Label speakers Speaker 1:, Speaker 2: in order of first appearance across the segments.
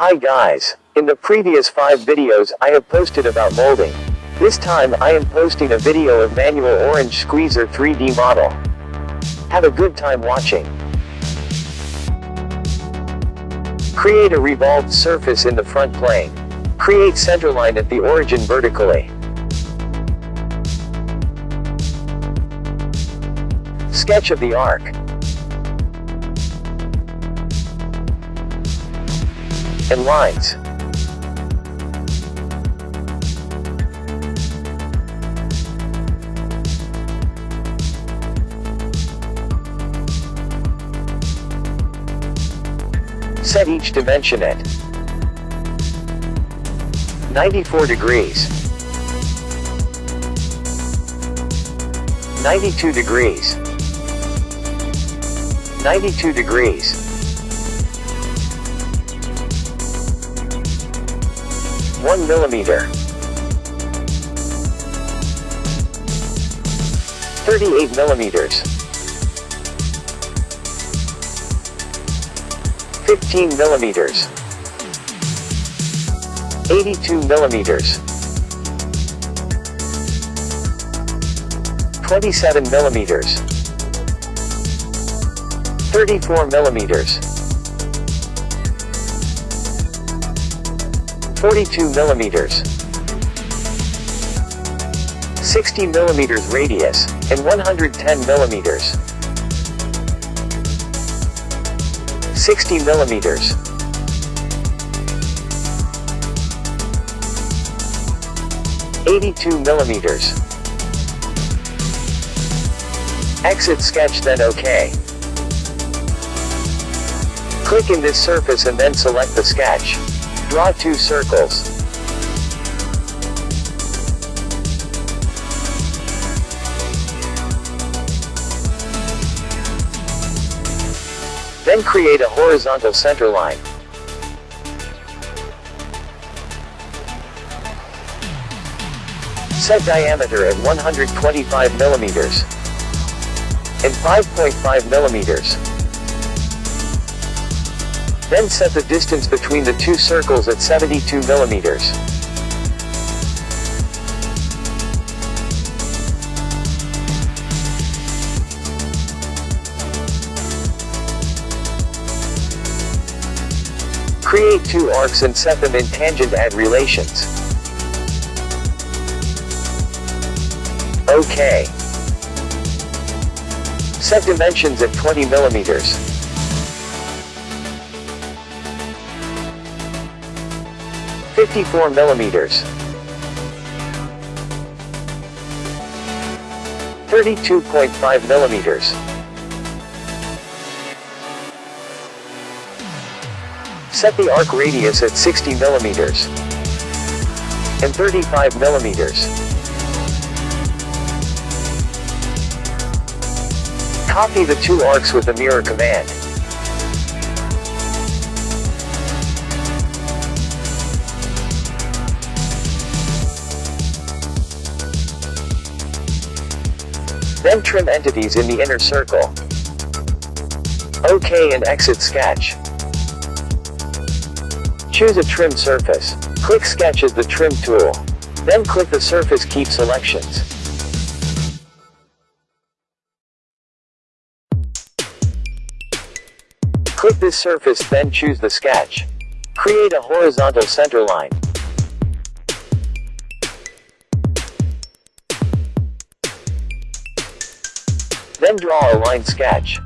Speaker 1: Hi guys, in the previous 5 videos I have posted about molding. This time I am posting a video of manual orange squeezer 3D model. Have a good time watching. Create a revolved surface in the front plane. Create centerline at the origin vertically. Sketch of the arc. And lines. Set each dimension at 94 degrees, 92 degrees, 92 degrees, 1 millimeter, 38 millimeters, 15 millimeters, 82 millimeters, 27 millimeters, 34 millimeters, 42 millimeters, 60 millimeters radius, and 110 millimeters. 60 millimeters. Eighty-two millimeters. Exit sketch then OK. Click in this surface and then select the sketch. Draw two circles. Then create a horizontal center line. Set diameter at 125 millimeters and 5.5 millimeters. Then set the distance between the two circles at 72 millimeters. Create two arcs and set them in tangent add relations. OK. Set dimensions at 20 millimeters. Fifty-four millimeters. Thirty-two point five millimeters. Set the arc radius at 60 millimeters and 35 millimeters. Copy the two arcs with the mirror command. Then trim entities in the inner circle. OK and exit sketch. Choose a trim surface. Click Sketch as the trim tool. Then click the surface Keep Selections. Click this surface then choose the sketch. Create a horizontal center Then draw a line sketch.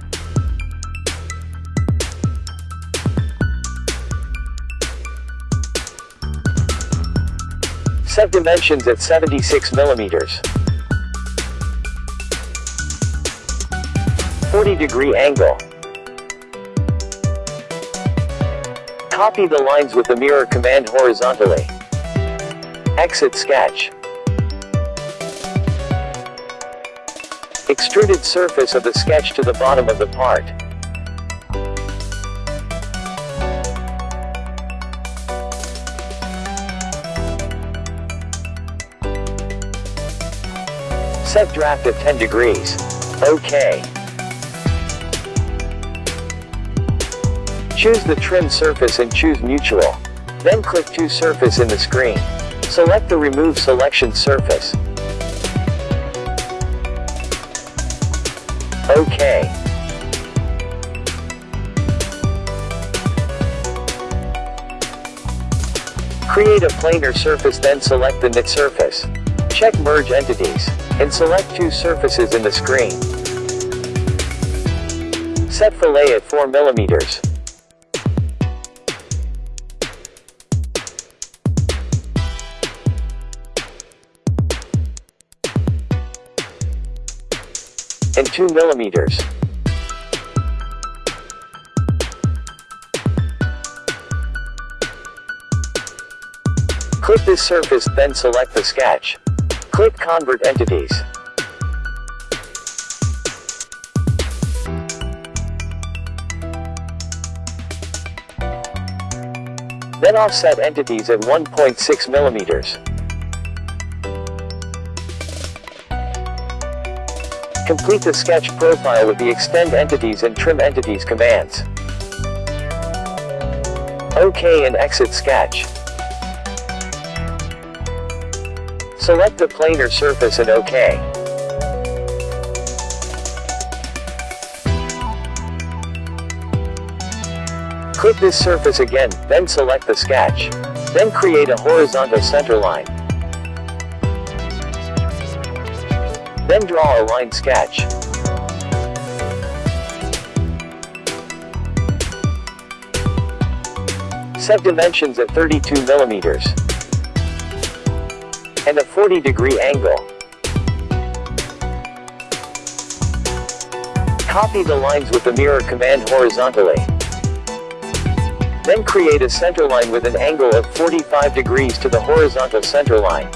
Speaker 1: Set dimensions at 76 millimeters. 40 degree angle. Copy the lines with the mirror command horizontally. Exit sketch. Extruded surface of the sketch to the bottom of the part. Set draft at 10 degrees. OK. Choose the trim surface and choose mutual. Then click to surface in the screen. Select the remove selection surface. OK. Create a planar surface then select the knit surface. Check merge entities, and select two surfaces in the screen. Set fillet at 4 millimeters. 2 millimeters. Click this surface, then select the sketch. Click Convert Entities. Then offset entities at 1.6 millimeters. Complete the sketch profile with the Extend Entities and Trim Entities commands. OK and exit sketch. Select the planar surface and OK. Click this surface again, then select the sketch. Then create a horizontal center Then draw a line sketch. Set dimensions at 32 millimeters and a 40 degree angle. Copy the lines with the mirror command horizontally. Then create a center line with an angle of 45 degrees to the horizontal center line.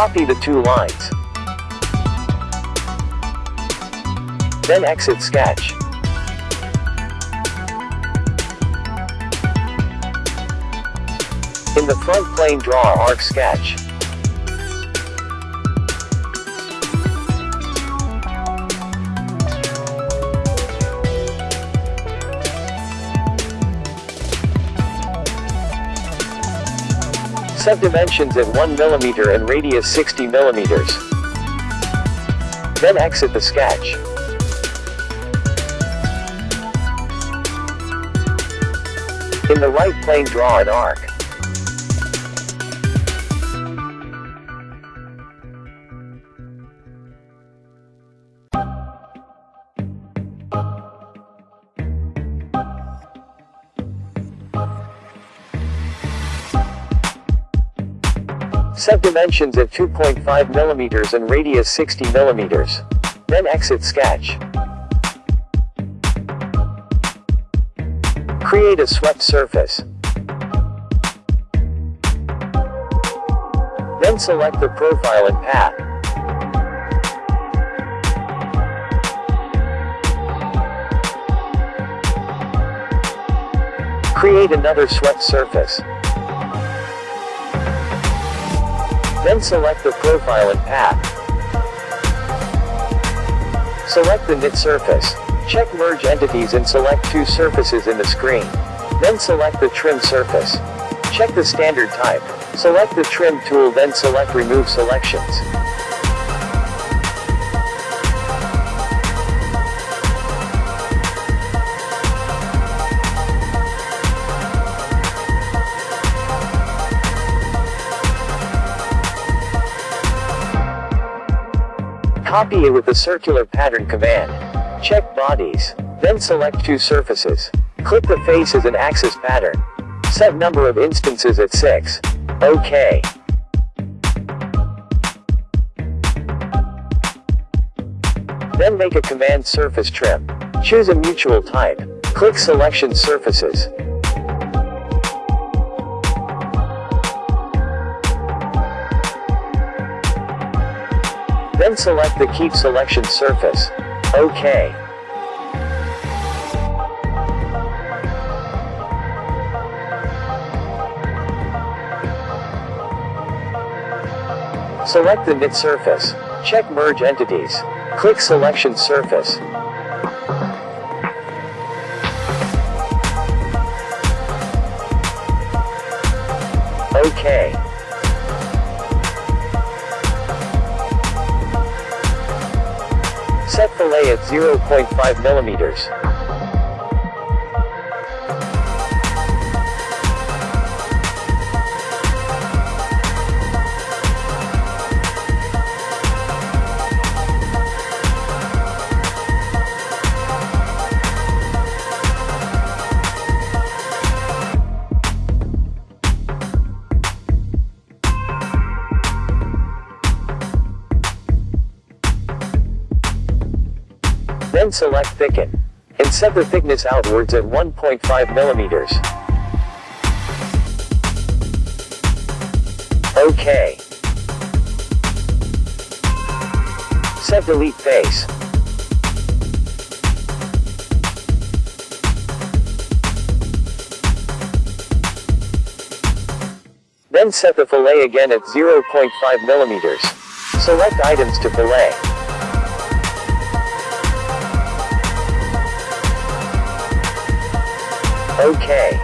Speaker 1: Copy the two lines. Then exit sketch. In the front plane draw arc sketch. Set dimensions at 1 mm and radius 60 mm. Then exit the sketch. In the right plane draw an arc. Set dimensions at 2.5 mm and radius 60 mm. Then exit sketch. Create a swept surface. Then select the profile and path. Create another swept surface. Then select the profile and path. Select the knit surface. Check merge entities and select two surfaces in the screen. Then select the trim surface. Check the standard type. Select the trim tool then select remove selections. Copy it with the circular pattern command. Check bodies. Then select two surfaces. Click the face as an axis pattern. Set number of instances at 6. OK. Then make a command surface trim. Choose a mutual type. Click selection surfaces. Then select the Keep Selection surface. OK. Select the knit surface. Check merge entities. Click selection surface. OK. Set fillet at 0.5 millimeters. Select thicken. And set the thickness outwards at 1.5 millimeters. OK. Set delete face. Then set the fillet again at 0.5 millimeters. Select items to fillet. OK.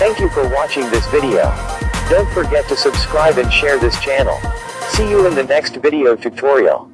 Speaker 1: Thank you for watching this video. Don't forget to subscribe and share this channel. See you in the next video tutorial.